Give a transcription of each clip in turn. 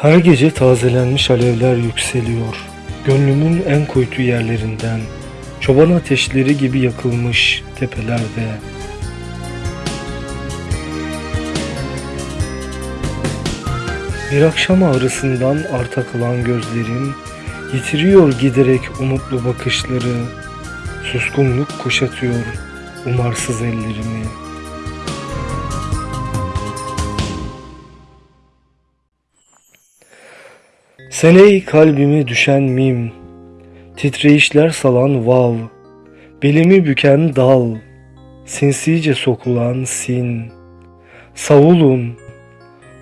Her gece tazelenmiş alevler yükseliyor. Gönlümün en kuytu yerlerinden. Çoban ateşleri gibi yakılmış tepelerde. Bir akşam ağrısından arta kalan gözlerim yitiriyor giderek umutlu bakışları. Suskunluk kuşatıyor umarsız ellerimi. Sen ey kalbimi düşen mim, titreyişler salan vav, belimi büken dal, sinsice sokulan sin, savulun,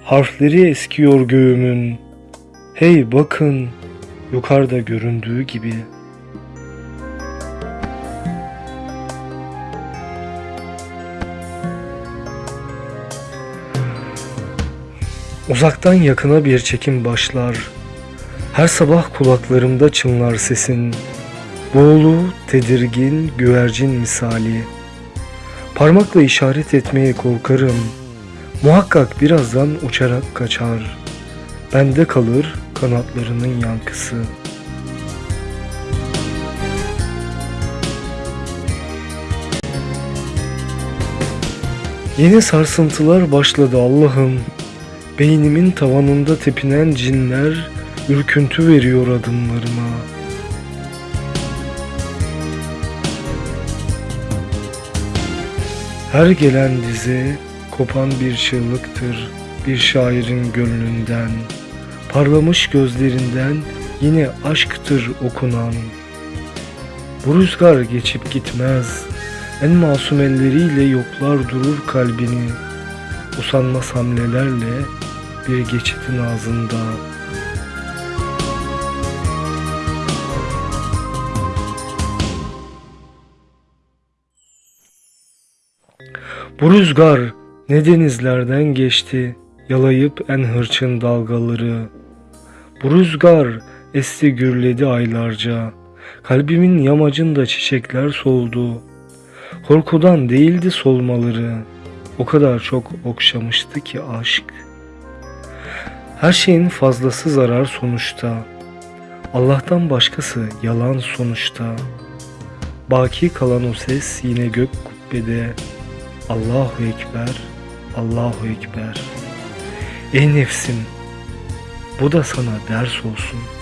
harfleri eskiyor göğümün, hey bakın, yukarıda göründüğü gibi. Uzaktan yakına bir çekim başlar, her sabah kulaklarımda çınlar sesin, boğulu, tedirgin, güvercin misali. Parmakla işaret etmeye korkarım, muhakkak birazdan uçarak kaçar. Bende kalır kanatlarının yankısı. Yeni sarsıntılar başladı Allah'ım. Beynimin tavanında tepinen cinler ürküntü veriyor adımlarıma. Her gelen dize kopan bir çığlıktır bir şairin gönlünden. Parlamış gözlerinden yine aşktır okunan. Bu rüzgar geçip gitmez. En masum elleriyle yoklar durur kalbini. Usanmaz hamlelerle bir geçitin ağzında. Bu rüzgar ne denizlerden geçti, yalayıp en hırçın dalgaları. Bu rüzgar esti gürledi aylarca, kalbimin yamacında çiçekler soldu. Korkudan değildi solmaları, o kadar çok okşamıştı ki aşk. Her şeyin fazlası zarar sonuçta. Allah'tan başkası yalan sonuçta. Baki kalan o ses yine gök kubbede. Allahu Ekber, Allahu Ekber. Ey nefsim, bu da sana ders olsun.''